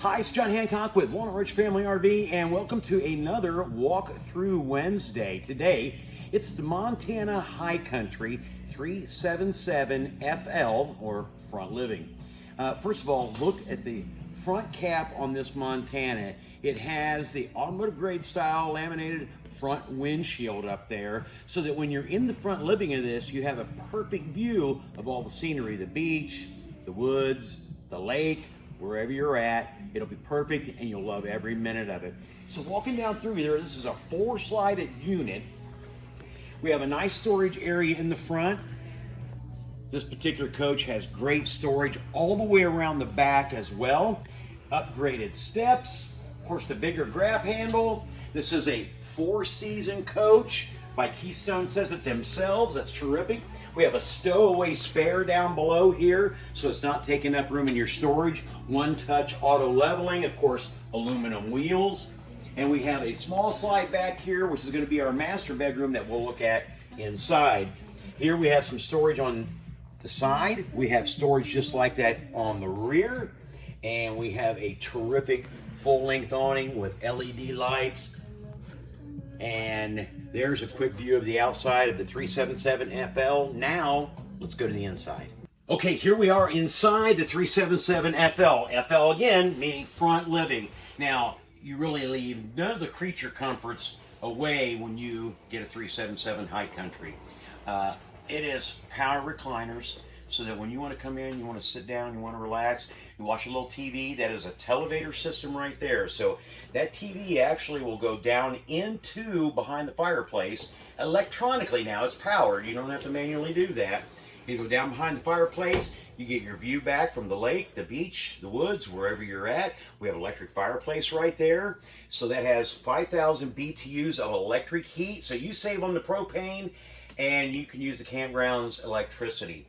Hi, it's John Hancock with Walnut Ridge Family RV, and welcome to another Walk Through Wednesday. Today, it's the Montana High Country 377 FL, or Front Living. Uh, first of all, look at the front cap on this Montana. It has the automotive grade style laminated front windshield up there so that when you're in the front living of this, you have a perfect view of all the scenery, the beach, the woods, the lake, wherever you're at. It'll be perfect and you'll love every minute of it. So walking down through here, this is a four slided unit. We have a nice storage area in the front. This particular coach has great storage all the way around the back as well. Upgraded steps, of course the bigger grab handle. This is a four season coach by Keystone says it themselves. That's terrific. We have a stowaway spare down below here, so it's not taking up room in your storage. One touch auto leveling, of course, aluminum wheels. And we have a small slide back here, which is gonna be our master bedroom that we'll look at inside. Here we have some storage on the side. We have storage just like that on the rear. And we have a terrific full length awning with LED lights, and there's a quick view of the outside of the 377 FL. Now, let's go to the inside. Okay, here we are inside the 377 FL. FL again, meaning front living. Now, you really leave none of the creature comforts away when you get a 377 High Country. Uh, it is power recliners, so that when you want to come in, you want to sit down, you want to relax, you watch a little TV, that is a televator system right there. So that TV actually will go down into behind the fireplace electronically now. It's powered. You don't have to manually do that. You go down behind the fireplace, you get your view back from the lake, the beach, the woods, wherever you're at. We have electric fireplace right there. So that has 5,000 BTUs of electric heat. So you save on the propane and you can use the campground's electricity.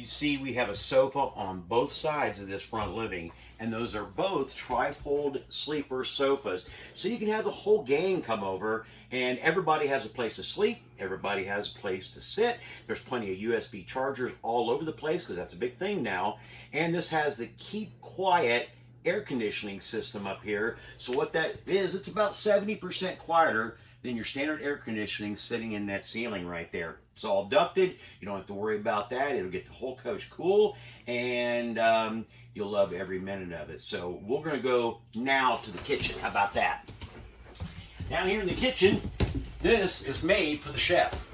You see we have a sofa on both sides of this front living and those are both trifold sleeper sofas. So you can have the whole gang come over and everybody has a place to sleep, everybody has a place to sit. There's plenty of USB chargers all over the place because that's a big thing now. And this has the keep quiet air conditioning system up here. So what that is, it's about 70% quieter than your standard air conditioning sitting in that ceiling right there. It's all ducted. You don't have to worry about that. It'll get the whole coach cool and um, you'll love every minute of it. So we're going to go now to the kitchen. How about that? Down here in the kitchen, this is made for the chef.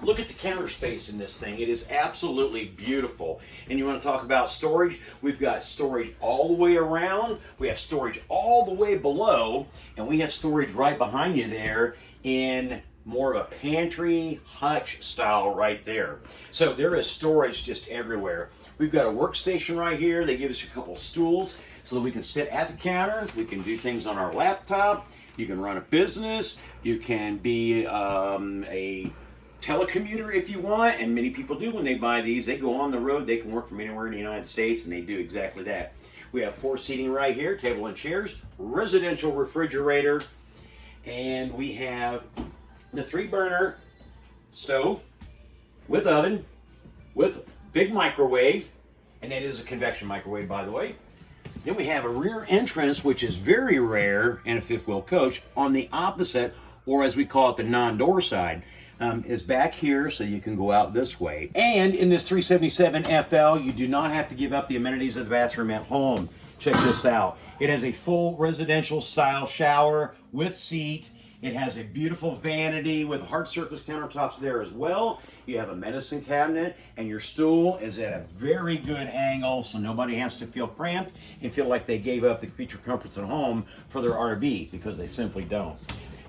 Look at the counter space in this thing. It is absolutely beautiful. And you want to talk about storage? We've got storage all the way around. We have storage all the way below. And we have storage right behind you there in more of a pantry hutch style right there. So there is storage just everywhere. We've got a workstation right here. They give us a couple stools so that we can sit at the counter. We can do things on our laptop. You can run a business. You can be um, a telecommuter if you want, and many people do when they buy these. They go on the road, they can work from anywhere in the United States, and they do exactly that. We have four seating right here, table and chairs, residential refrigerator, and we have the three burner stove with oven, with big microwave, and it is a convection microwave, by the way. Then we have a rear entrance, which is very rare in a fifth wheel coach, on the opposite, or as we call it, the non-door side um, is back here so you can go out this way. And in this 377 FL, you do not have to give up the amenities of the bathroom at home. Check this out. It has a full residential style shower with seat. It has a beautiful vanity with hard surface countertops there as well. You have a medicine cabinet and your stool is at a very good angle so nobody has to feel cramped and feel like they gave up the creature comforts at home for their RV because they simply don't.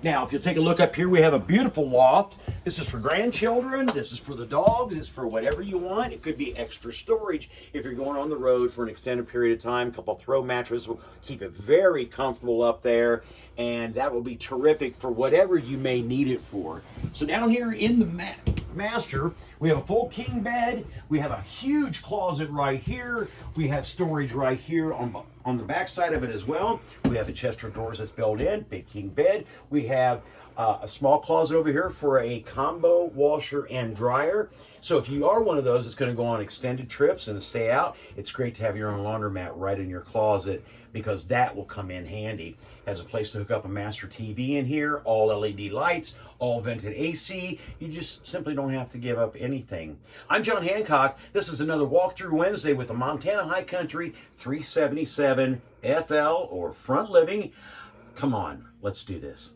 Now, if you'll take a look up here, we have a beautiful loft. This is for grandchildren. This is for the dogs. It's for whatever you want. It could be extra storage if you're going on the road for an extended period of time. A couple throw mattresses will keep it very comfortable up there. And that will be terrific for whatever you may need it for. So down here in the master. We have a full king bed. We have a huge closet right here. We have storage right here on, on the back side of it as well. We have a chest of drawers that's built in, big king bed. We have uh, a small closet over here for a combo washer and dryer. So if you are one of those that's going to go on extended trips and stay out, it's great to have your own laundromat right in your closet because that will come in handy. Has a place to hook up a master TV in here, all LED lights, all vented AC. You just simply don't have to give up anything. I'm John Hancock. This is another Walkthrough Wednesday with the Montana High Country 377 7 FL or front living. Come on, let's do this.